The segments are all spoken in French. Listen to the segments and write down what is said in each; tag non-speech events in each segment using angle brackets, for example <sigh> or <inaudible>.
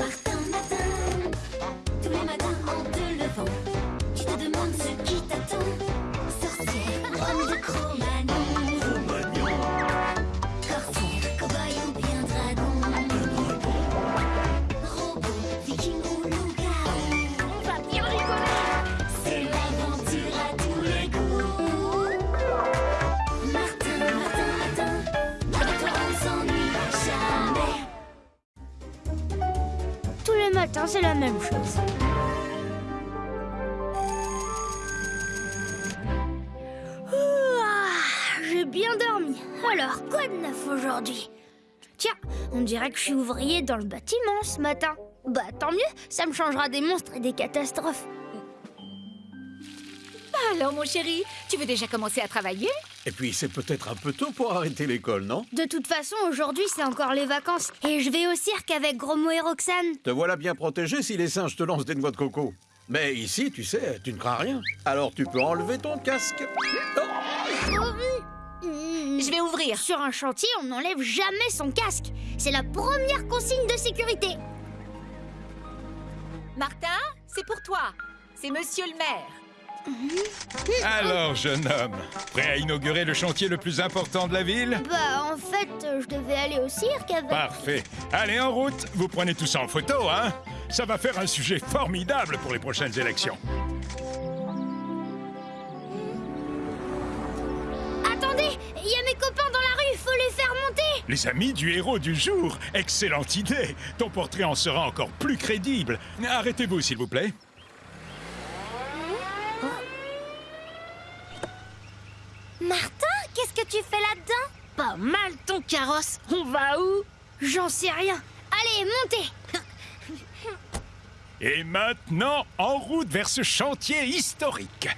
Martin, Matins, c'est la même chose. Ouah, J'ai bien dormi. Alors, quoi de neuf aujourd'hui? Tiens, on dirait que je suis ouvrier dans le bâtiment ce matin. Bah tant mieux, ça me changera des monstres et des catastrophes. Alors, mon chéri, tu veux déjà commencer à travailler? Et puis c'est peut-être un peu tôt pour arrêter l'école, non? De toute façon, aujourd'hui, c'est encore les vacances. Et je vais au cirque avec Gromo et Roxane. Te voilà bien protégé si les singes te lancent des noix de coco. Mais ici, tu sais, tu ne crains rien. Alors tu peux enlever ton casque. Oh, Hmm, Je vais ouvrir. Sur un chantier, on n'enlève jamais son casque. C'est la première consigne de sécurité. Martin, c'est pour toi. C'est monsieur le maire. Alors, jeune homme, prêt à inaugurer le chantier le plus important de la ville? Bah, en fait, je devais aller au cirque avec. Parfait. Allez, en route. Vous prenez tout ça en photo, hein? Ça va faire un sujet formidable pour les prochaines élections. Attendez, il y a mes copains dans la rue, faut les faire monter. Les amis du héros du jour. Excellente idée. Ton portrait en sera encore plus crédible. Arrêtez-vous, s'il vous plaît. Martin, qu'est-ce que tu fais là-dedans? Pas mal ton carrosse. On va où? J'en sais rien. Allez, montez. Et maintenant, en route vers ce chantier historique.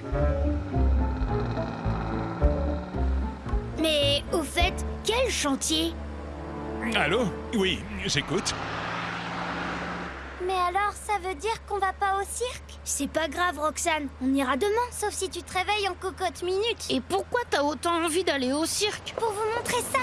Mais au fait, quel chantier? Allô? Oui, j'écoute. Alors, ça veut dire qu'on va pas au cirque? C'est pas grave, Roxane. On ira demain. Sauf si tu te réveilles en cocotte minute. Et pourquoi t'as autant envie d'aller au cirque? Pour vous montrer ça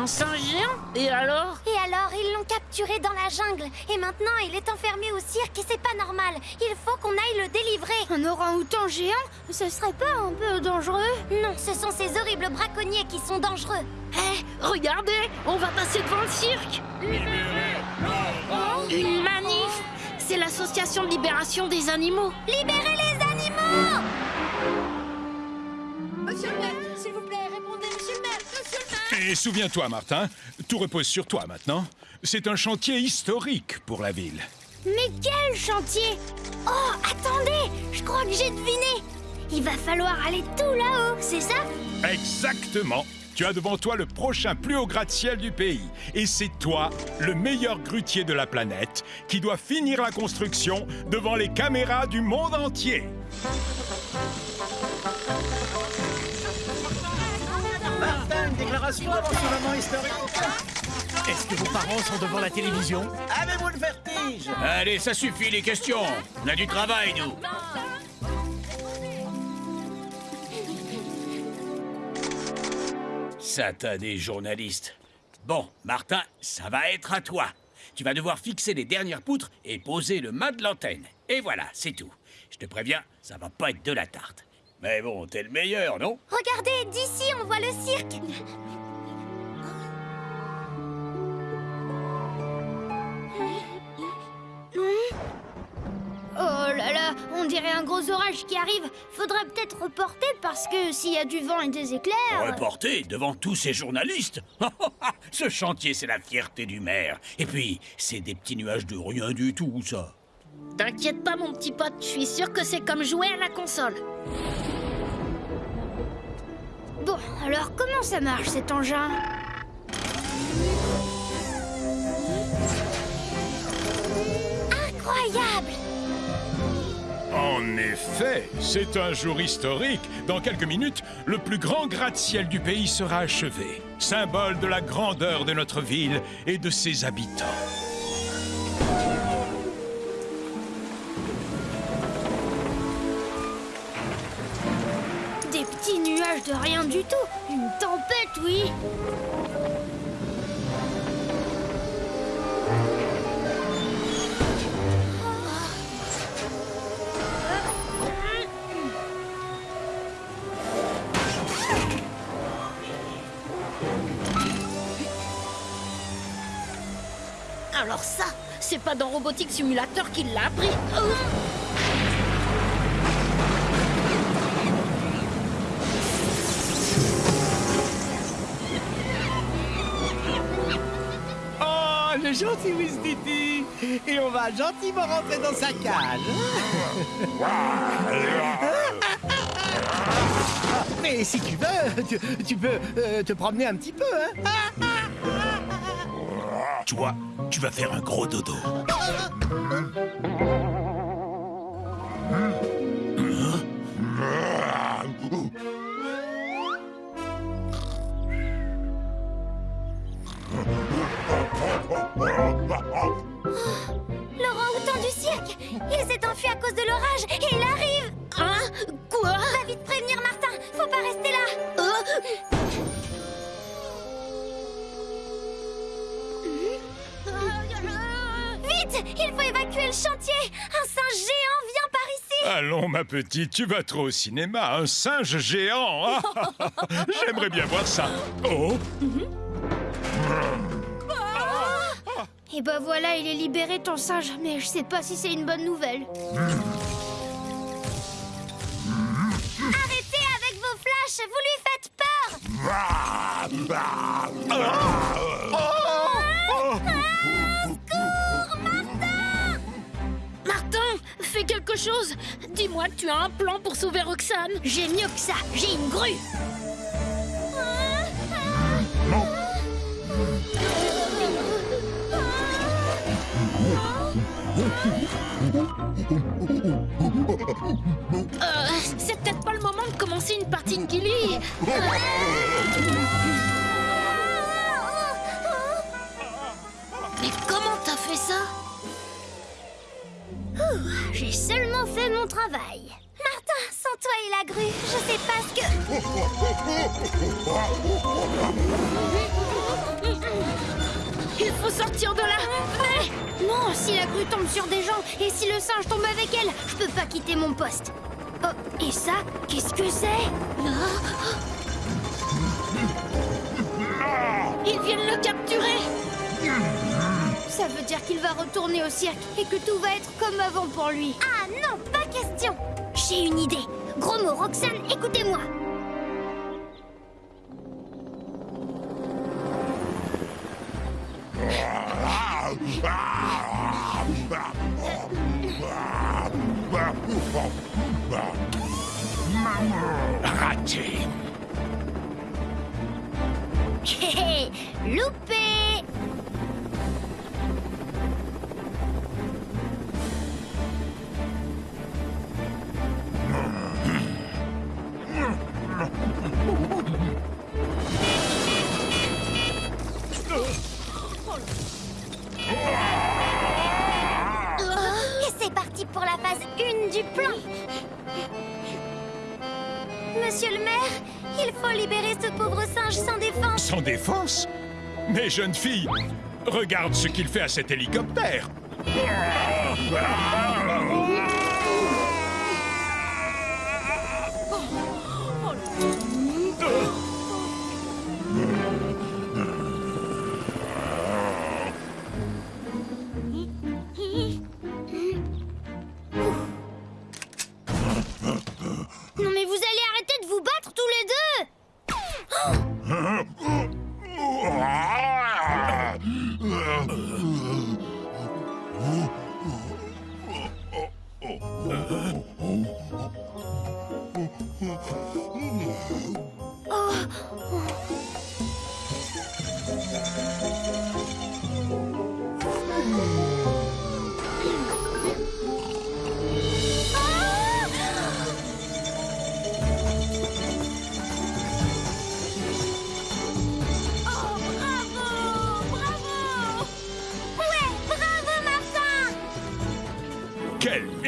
Un singe géant Et alors Et alors, ils l'ont capturé dans la jungle. Et maintenant, il est enfermé au cirque et c'est pas normal. Il faut qu'on aille le délivrer. Un orang-outan géant Ce serait pas un peu dangereux Non, ce sont ces horribles braconniers qui sont dangereux. Hé, regardez On va passer devant le cirque Une manif C'est l'association de libération des animaux Libérez les animaux Monsieur le Et souviens-toi, Martin, tout repose sur toi maintenant. C'est un chantier historique pour la ville. Mais quel chantier Oh, attendez Je crois que j'ai deviné Il va falloir aller tout là-haut, c'est ça? Exactement. Tu as devant toi le prochain plus haut gratte-ciel du pays. Et c'est toi, le meilleur grutier de la planète, qui doit finir la construction devant les caméras du monde entier. Déclaration avant ce moment historique. Est-ce que vos parents sont devant la télévision? Avez-vous le vertige? Allez, ça suffit les questions. On a du travail, nous. Satané journaliste. Bon, Martin, ça va être à toi. Tu vas devoir fixer les dernières poutres et poser le mât de l'antenne. Et voilà, c'est tout. Je te préviens, ça va pas être de la tarte. Mais bon, t'es le meilleur, non? Regardez, d'ici, on voit le cirque. Oh là là, on dirait un gros orage qui arrive. Faudrait peut-être reporter parce que s'il y a du vent et des éclairs. Reporter devant tous ces journalistes? <laughs> Ce chantier, c'est la fierté du maire. Et puis, c'est des petits nuages de rien du tout, ça. T'inquiète pas, mon petit pote, je suis sûr que c'est comme jouer à la console. Bon, alors comment ça marche cet engin Incroyable En effet, c'est un jour historique. Dans quelques minutes, le plus grand gratte-ciel du pays sera achevé, symbole de la grandeur de notre ville et de ses habitants. de rien du tout. Une tempête, oui. Alors ça, c'est pas dans Robotique Simulator qu'il l'a appris. Gentil Wistiti Et on va gentiment rentrer dans sa cage. <laughs> Mais si tu veux, tu, tu peux euh, te promener un petit peu, hein Toi, tu vas faire un gros dodo. <laughs> L'orang-outan du cirque Il s'est enfui à cause de l'orage et il arrive Hein? Quoi? Va vite prévenir Martin Faut pas rester là Oh. Vite Il faut évacuer le chantier Un singe géant vient par ici Allons, ma petite, tu vas trop au cinéma. Un singe géant. Ah, <laughs> J'aimerais bien voir ça. Oh, Et bah voilà, il est libéré ton singe, mais je sais pas si c'est une bonne nouvelle. Arrêtez avec vos flashs Vous lui faites peur. Martin, fais quelque chose. Dis-moi tu as un plan pour sauver Roxane. J'ai mieux que ça, j'ai une grue Euh, c'est peut-être pas le moment de commencer une partie de Gilly Mais comment t'as fait ça? J'ai seulement fait mon travail. Martin, sans toi et la grue, je sais pas ce que... Sortir de là Non, si la grue tombe sur des gens et si le singe tombe avec elle, je peux pas quitter mon poste. Oh, et ça, qu'est-ce que c'est? Ils viennent le capturer Ça veut dire qu'il va retourner au cirque et que tout va être comme avant pour lui. Ah non, pas question J'ai une idée. Gros mot, Roxane, écoutez-moi. Raté. <laughs> Loupé du plan. Monsieur le maire, il faut libérer ce pauvre singe sans défense. Sans défense? Mais jeune fille, regarde ce qu'il fait à cet hélicoptère.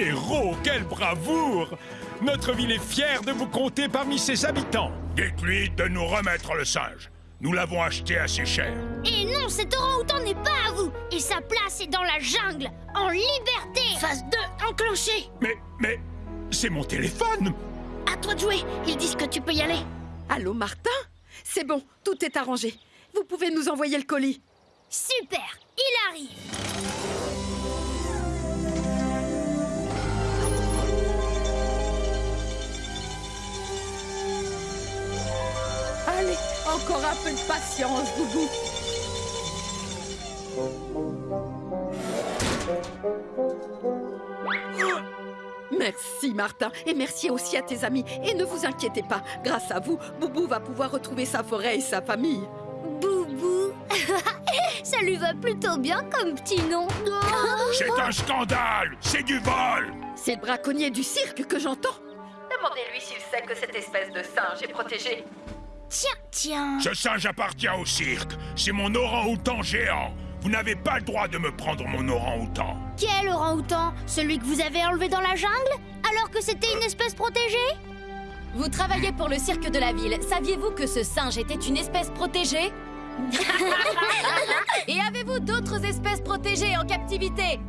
Héros, quelle bravoure Notre ville est fière de vous compter parmi ses habitants. Dites-lui de nous remettre le singe. Nous l'avons acheté assez cher. Et non, cet orang-outan n'est pas à vous Et sa place est dans la jungle, en liberté Phase 2 enclenchée Mais, mais, c'est mon téléphone À toi de jouer, ils disent que tu peux y aller Allô, Martin? C'est bon, tout est arrangé. Vous pouvez nous envoyer le colis. Super, il arrive. Allez, encore un peu de patience, Boubou. Merci Martin et merci aussi à tes amis. Et ne vous inquiétez pas, grâce à vous, Boubou va pouvoir retrouver sa forêt et sa famille. Boubou? <laughs> Ça lui va plutôt bien comme petit nom. <laughs> C'est un scandale C'est du vol C'est le braconnier du cirque que j'entends. Demandez-lui s'il sait que cette espèce de singe est protégée. Tiens, tiens. Ce singe appartient au cirque. C'est mon orang-outan géant. Vous n'avez pas le droit de me prendre mon orang-outan. Quel orang-outan? Celui que vous avez enlevé dans la jungle? Alors que c'était une espèce protégée? Vous travaillez pour le cirque de la ville. Saviez-vous que ce singe était une espèce protégée? <laughs> Et avez-vous d'autres espèces protégées en captivité?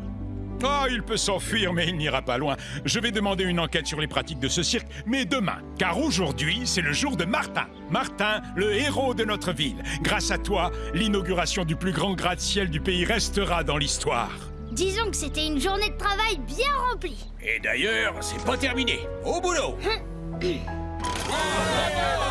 Ah, il peut s'enfuir, mais il n'ira pas loin. Je vais demander une enquête sur les pratiques de ce cirque, mais demain, car aujourd'hui, c'est le jour de Martin. Martin, le héros de notre ville. Grâce à toi, l'inauguration du plus grand gratte-ciel du pays restera dans l'histoire. Disons que c'était une journée de travail bien remplie. Et d'ailleurs, c'est pas terminé. Au boulot Hum, <laughs>